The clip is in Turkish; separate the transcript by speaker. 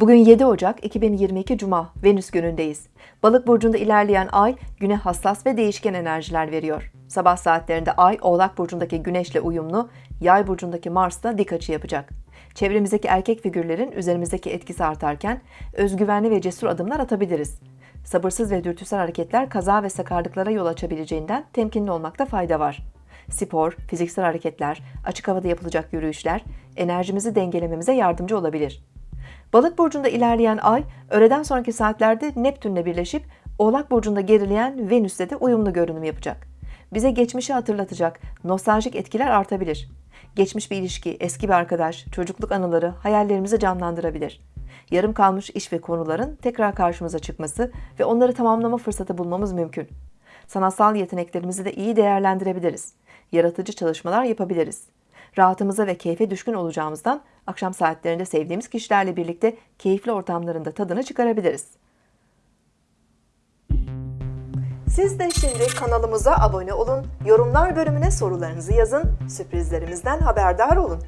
Speaker 1: Bugün 7 Ocak 2022 Cuma, Venüs günündeyiz. Balık burcunda ilerleyen ay güne hassas ve değişken enerjiler veriyor. Sabah saatlerinde ay Oğlak burcundaki Güneşle uyumlu, Yay burcundaki Mars'la dik açı yapacak. Çevremizdeki erkek figürlerin üzerimizdeki etkisi artarken özgüvenli ve cesur adımlar atabiliriz. Sabırsız ve dürtüsel hareketler kaza ve sakarlıklara yol açabileceğinden temkinli olmakta fayda var. Spor, fiziksel hareketler, açık havada yapılacak yürüyüşler enerjimizi dengelememize yardımcı olabilir. Balık burcunda ilerleyen ay, öğleden sonraki saatlerde Neptünle birleşip Oğlak burcunda gerileyen Venüs'le de uyumlu görünüm yapacak. Bize geçmişi hatırlatacak, nostaljik etkiler artabilir. Geçmiş bir ilişki, eski bir arkadaş, çocukluk anıları hayallerimizi canlandırabilir. Yarım kalmış iş ve konuların tekrar karşımıza çıkması ve onları tamamlama fırsatı bulmamız mümkün. Sanatsal yeteneklerimizi de iyi değerlendirebiliriz. Yaratıcı çalışmalar yapabiliriz. Rahatımıza ve keyfe düşkün olacağımızdan akşam saatlerinde sevdiğimiz kişilerle birlikte keyifli ortamlarında tadını çıkarabiliriz. Siz de şimdi kanalımıza abone olun, yorumlar bölümüne sorularınızı yazın, sürprizlerimizden haberdar olun.